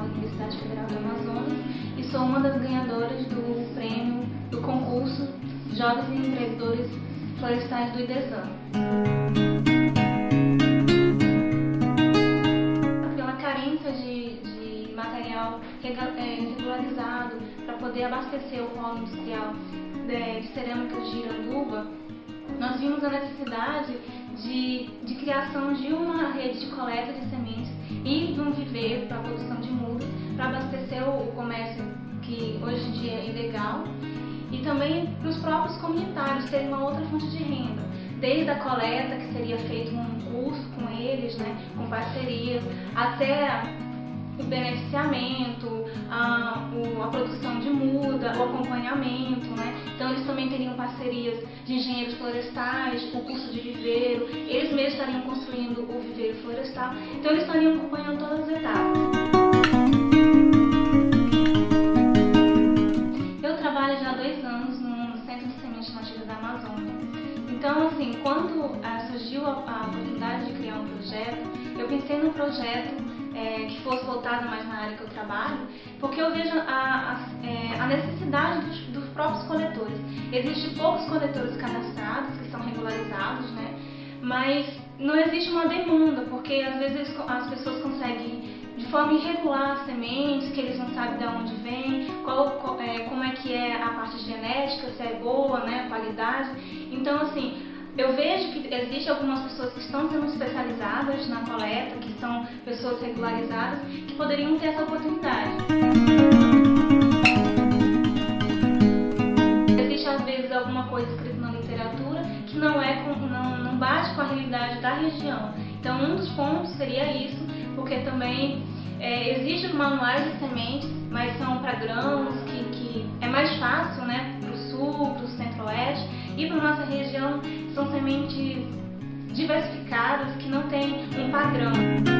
da Universidade Federal do Amazonas e sou uma das ganhadoras do prêmio do concurso Jovens Empreendedores Florestais do IDESAN. Pela carência de, de material é é, regularizado para poder abastecer o polo industrial é, de, cerâmica de Iranduba, nós vimos a necessidade de, de criação de uma rede de coleta de sementes de um viveiro para a produção de mudas, para abastecer o comércio que hoje em dia é ilegal e também para os próprios comunitários terem uma outra fonte de renda, desde a coleta, que seria feito um curso com eles, né, com parcerias, até o beneficiamento, a, a produção de muda, o acompanhamento, né? Então eles também teriam parcerias de engenheiros florestais, o curso de viveiro, eles mesmos estariam construindo o viveiro florestal, então eles estariam acompanhando todas as etapas. Eu trabalho já há dois anos no Centro de Sementes Nativas da Amazônia. Então, assim, quando ah, surgiu a, a oportunidade de criar um projeto, eu pensei num projeto é, que fosse voltada mais na área que eu trabalho, porque eu vejo a, a, é, a necessidade dos, dos, próprios coletores. Existem poucos coletores cadastrados, que são regularizados, né? mas não existe uma demanda, porque às vezes as pessoas conseguem de forma irregular sementes, que eles não sabem de onde vem, qual, qual, é, como é que é a parte genética, se é boa, né, a qualidade. Então, assim, eu vejo que existem algumas pessoas que estão sendo especializadas na coleta, que são pessoas regularizadas, que poderiam ter essa oportunidade. Existe às vezes alguma coisa escrita na literatura que não, é com, não, não bate com a realidade da região. Então um dos pontos seria isso, porque também é, existem manuais de sementes, mas são para grãos, que, que é mais fácil né, para o sul, para o centro-oeste, e para nossa região são sementes diversificadas que não têm um padrão.